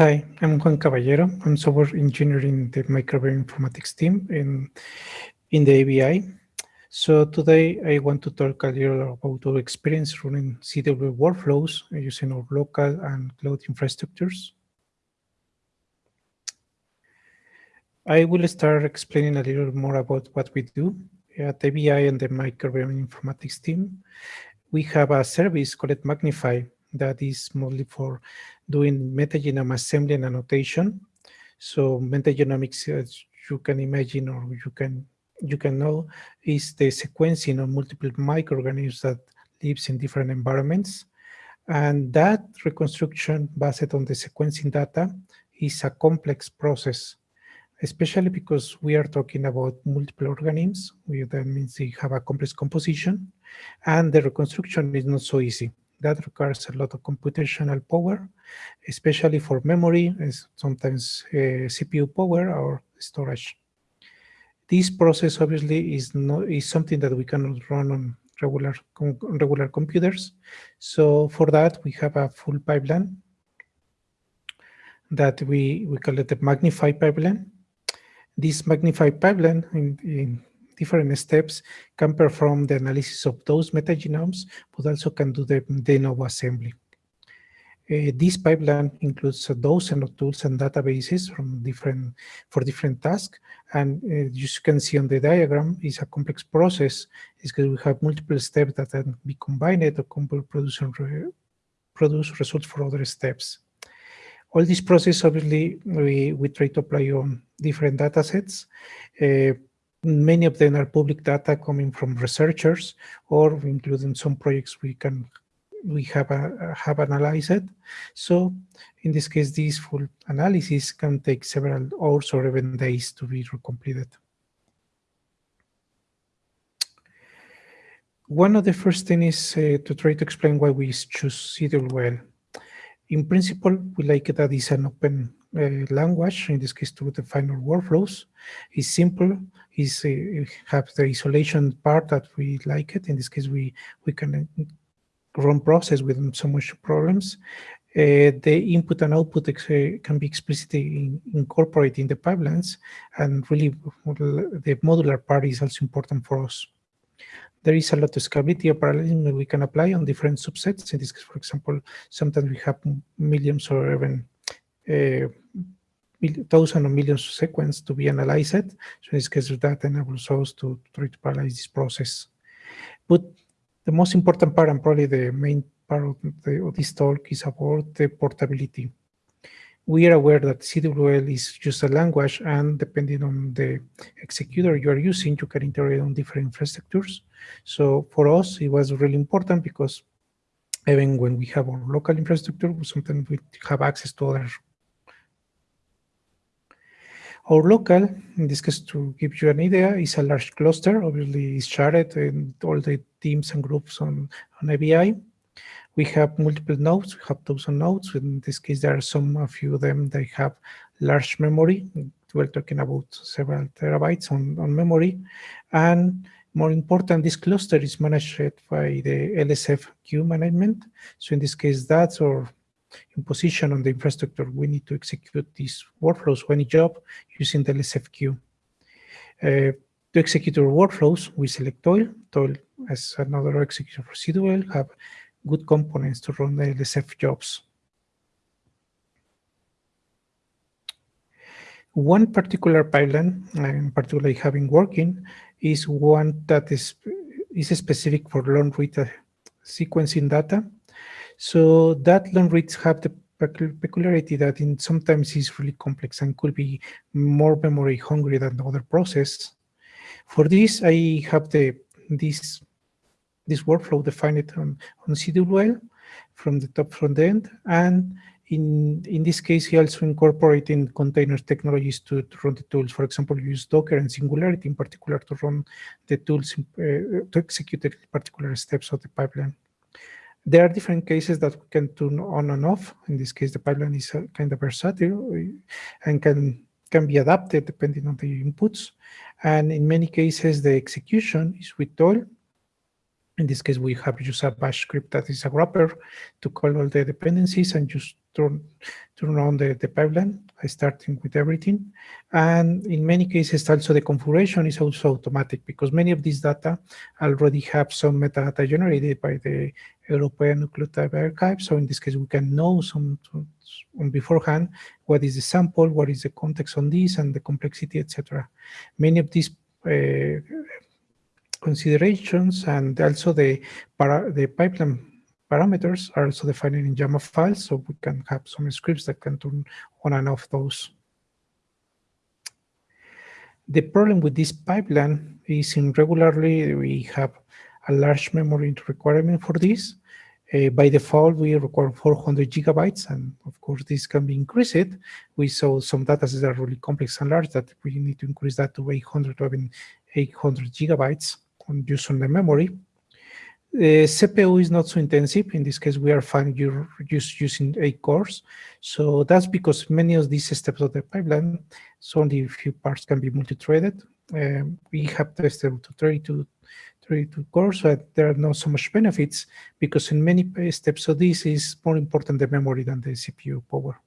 Hi, I'm Juan Caballero. I'm software engineer in the microbiome informatics team in, in the EBI. So today I want to talk a little about our experience running CWL workflows using our local and cloud infrastructures. I will start explaining a little more about what we do at EBI and the microbiome informatics team. We have a service called MGnify that is mostly for doing metagenome assembly and annotation. So metagenomics, as you can imagine or you can you can know, is the sequencing of multiple microorganisms that lives in different environments. And that reconstruction based on the sequencing data is a complex process, especially because we are talking about multiple organisms. We, that means they have a complex composition, and the reconstruction is not so easy that requires a lot of computational power, especially for memory, and sometimes uh, CPU power or storage. This process obviously is not is something that we cannot run on regular on regular computers. So for that we have a full pipeline that we we call it the MGnify pipeline. This MGnify pipeline in, in different steps can perform the analysis of those metagenomes, but also can do the de novo assembly. Uh, this pipeline includes uh, those and tools and databases from different for different tasks. And uh, you can see on the diagram, is a complex process. Is because we have multiple steps that can be combined to produce, produce results for other steps. All this process, obviously, we, we try to apply on different data sets. Uh, Many of them are public data coming from researchers or including some projects we can we have a, have analyzed. So in this case, this full analysis can take several hours or even days to be completed. One of the first things is uh, to try to explain why we choose CWL. In principle, we like that it's an open uh, language, in this case to the final workflows. is simple, it's, uh, have the isolation part that we like it. In this case, we, we can uh, run process with so much problems. Uh, the input and output uh, can be explicitly in, incorporated in the pipelines, and really the modular part is also important for us. There is a lot of scalability or parallelism that we can apply on different subsets. In this case, for example, sometimes we have millions or even uh, Eh, thousands or millions of sequence to be analyzed. So in this case, that enables us to try to parallelize this process. But the most important part and probably the main part of, the, of this talk is about the portability. We are aware that CWL is just a language and depending on the executor you are using, you can integrate on different infrastructures. So for us, it was really important because even when we have our local infrastructure, sometimes we have access to other our local, in this case, to give you an idea, is a large cluster. Obviously, it's shared in all the teams and groups on, on EBI. We have multiple nodes. We have thousand nodes. In this case, there are some a few of them they have large memory. We're talking about several terabytes on, on memory. And more important, this cluster is managed by the LSF queue management. So in this case, that's our in position on the infrastructure, we need to execute these workflows any job using the LSF queue. Uh, to execute our workflows, we select Toil. Toil as another execution CWL have good components to run the LSF jobs. One particular pipeline, in particular having working, is one that is, is specific for long read sequencing data so that long reads have the peculiarity that in sometimes is really complex and could be more memory hungry than the other process. For this, I have the this this workflow defined on, on CWL from the top front end. And in, in this case, he also incorporating container technologies to, to run the tools. For example, use Docker and Singularity in particular to run the tools, uh, to execute the particular steps of the pipeline. There are different cases that we can turn on and off. In this case, the pipeline is uh, kind of versatile uh, and can, can be adapted depending on the inputs. And in many cases, the execution is with Toil. In this case, we have used a bash script that is a wrapper to call all the dependencies and just turn, turn on the, the pipeline, starting with everything. And in many cases, also the configuration is also automatic because many of these data already have some metadata generated by the European Nucleotide Archive. So in this case, we can know some beforehand what is the sample, what is the context on this, and the complexity, etc. Many of these uh, considerations and also the the pipeline parameters are also defined in YAML files, so we can have some scripts that can turn on and off those. The problem with this pipeline is in regularly we have a large memory requirement for this. Uh, by default, we require 400 gigabytes, and of course, this can be increased. We saw some data that are really complex and large that we need to increase that to 800 or even 800 gigabytes on use on the memory. The CPU is not so intensive. In this case, we are fine you're just using eight cores. So that's because many of these steps of the pipeline, so only a few parts can be multi-threaded. Um, we have tested to 32, 32 cores, but there are not so much benefits because in many steps of this is more important the memory than the CPU power.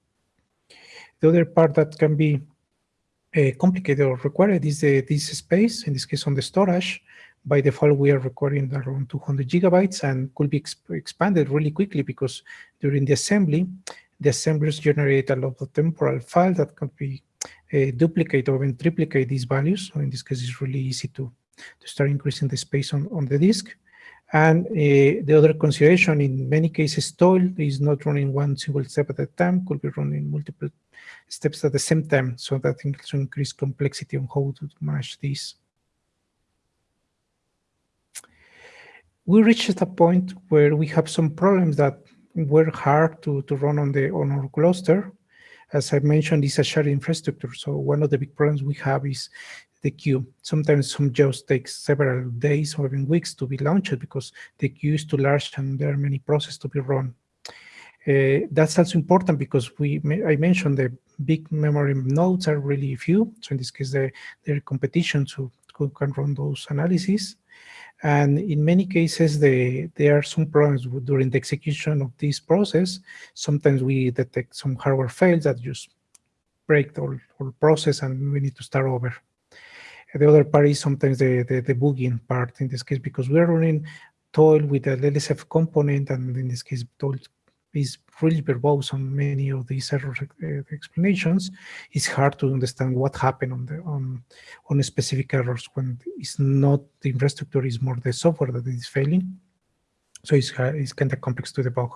The other part that can be uh, complicated or required is the, this space, in this case on the storage by default, we are recording around 200 gigabytes and could be exp expanded really quickly because during the assembly, the assemblers generate a lot of temporal files that can be uh, duplicate or even triplicate these values. So in this case, it's really easy to, to start increasing the space on, on the disk. And uh, the other consideration, in many cases, TOIL is not running one single step at a time, could be running multiple steps at the same time. So that increase complexity on how to manage this. We reached a point where we have some problems that were hard to, to run on the on our cluster. As I mentioned, it's a shared infrastructure. So one of the big problems we have is the queue. Sometimes some jobs take several days or even weeks to be launched because the queue is too large and there are many processes to be run. Uh, that's also important because we I mentioned the big memory nodes are really few. So in this case, there are competition to who can run those analyses. And in many cases, the, there are some problems during the execution of this process. Sometimes we detect some hardware fails that just break the whole, whole process and we need to start over. The other part is sometimes the, the, the debugging part in this case, because we're running TOIL with a LSF component, and in this case, TOIL is really verbose on many of these error uh, explanations, it's hard to understand what happened on the on on specific errors when it's not the infrastructure, is more the software that is failing. So it's it's kind of complex to debug.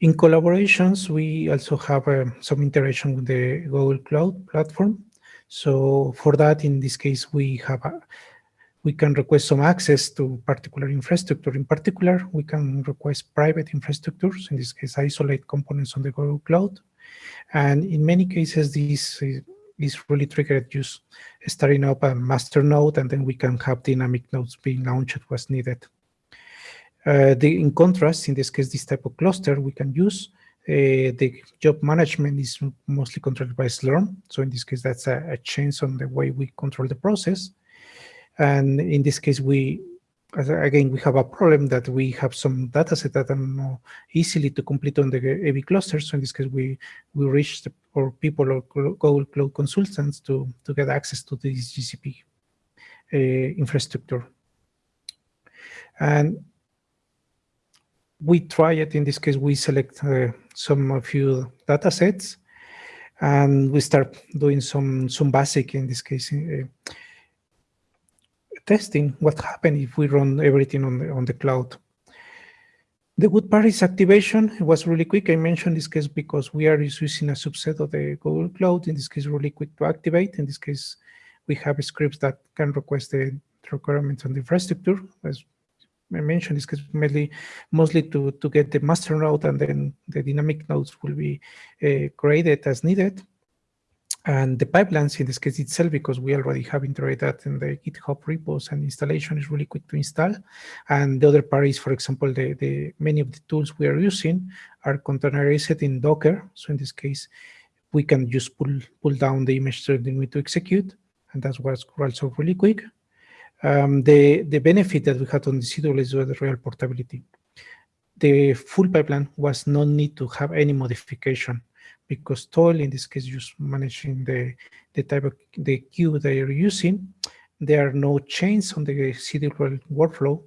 In collaborations, we also have uh, some interaction with the Google Cloud platform. So for that, in this case, we have a, we can request some access to particular infrastructure. In particular, we can request private infrastructures, in this case, isolate components on the Google Cloud. And in many cases, this is really triggered just starting up a master node, and then we can have dynamic nodes being launched as needed. Uh, the, in contrast, in this case, this type of cluster we can use, uh, the job management is mostly controlled by Slurm. So in this case, that's a, a change on the way we control the process. And in this case, we again, we have a problem that we have some data set that are not easily to complete on the AV clusters. So in this case, we we reach the, or people or Google Cloud consultants to to get access to this GCP uh, infrastructure. And we try it. In this case, we select uh, some a few data sets, and we start doing some some basic. In this case. Uh, testing what happened if we run everything on the, on the cloud. The good part is activation. It was really quick. I mentioned this case because we are using a subset of the Google Cloud. In this case, really quick to activate. In this case, we have scripts that can request the requirements on the infrastructure. As I mentioned, this case mainly mostly to, to get the master node and then the dynamic nodes will be uh, created as needed. And the pipelines in this case itself, because we already have integrated that in the GitHub repos and installation is really quick to install. And the other part is, for example, the, the many of the tools we are using are containerized in Docker. So in this case, we can just pull pull down the image that we need to execute, and that's what's also really quick. Um, the the benefit that we had on the CWL is the real portability the full pipeline was no need to have any modification because Toil, in this case, just managing the, the type of the queue they are using. There are no chains on the CWL workflow,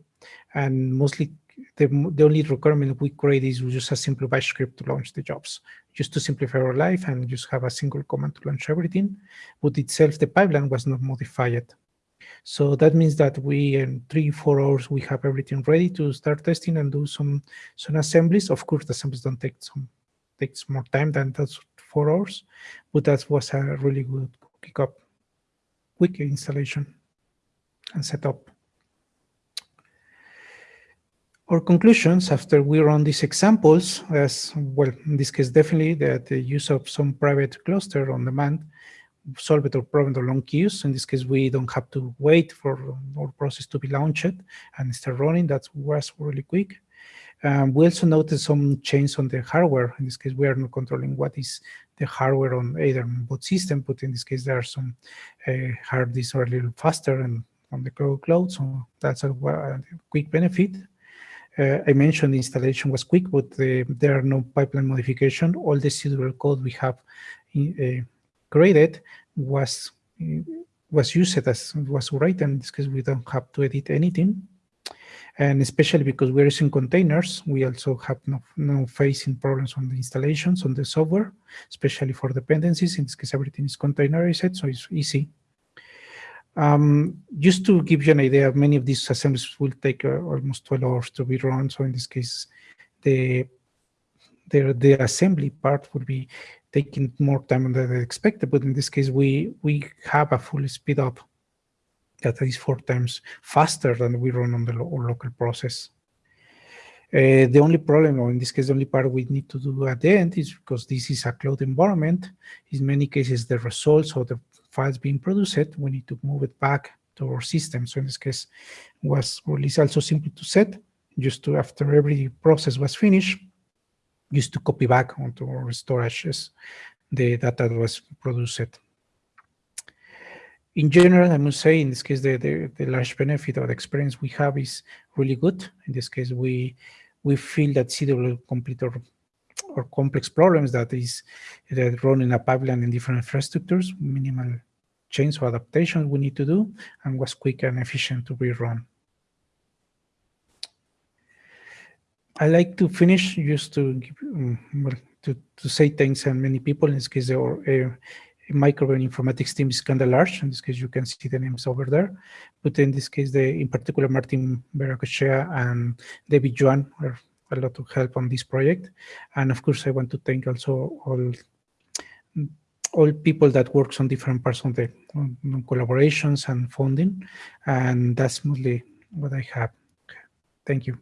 and mostly the, the only requirement we create is just a simple bash script to launch the jobs, just to simplify our life and just have a single command to launch everything. But itself, the pipeline was not modified. So that means that we, in three, four hours, we have everything ready to start testing and do some, some assemblies. Of course, the assemblies don't take some, takes more time than those four hours, but that was a really good kick up, quick installation and setup. Our conclusions after we run these examples, as well, in this case, definitely that the use of some private cluster on demand solve our problem the long queues. In this case, we don't have to wait for our process to be launched and start running. That was really quick. Um, we also noticed some change on the hardware. In this case, we are not controlling what is the hardware on either both system, but in this case, there are some uh, hard disks are a little faster and on the cloud, so that's a, a quick benefit. Uh, I mentioned the installation was quick, but the, there are no pipeline modification. All the serial code we have in, uh, created was was used as was written. In this case, we don't have to edit anything. And especially because we're using containers, we also have no, no facing problems on the installations on the software, especially for dependencies. In this case, everything is containerized, so it's easy. Um, just to give you an idea, many of these assemblies will take uh, almost 12 hours to be run. So in this case, the, the, the assembly part would be taking more time than expected. But in this case, we, we have a full speed up that is four times faster than we run on the lo local process. Uh, the only problem, or in this case, the only part we need to do at the end is because this is a cloud environment, in many cases, the results of the files being produced, we need to move it back to our system. So in this case, was release also simple to set, just to after every process was finished, just to copy back onto our storages the data that was produced. In general, I must say, in this case, the, the, the large benefit or the experience we have is really good. In this case, we we feel that CW complete or, our complex problems that is that running a pipeline in different infrastructures, minimal change or adaptation we need to do, and was quick and efficient to rerun. I like to finish just to give, well, to, to say thanks and many people, in this case, our uh, microbiome informatics team is kind of large. In this case, you can see the names over there. But in this case, the, in particular, Martin Beracochea and David Juan are a lot of help on this project. And of course, I want to thank also all all people that works on different parts of the on, on collaborations and funding. And that's mostly what I have. Thank you.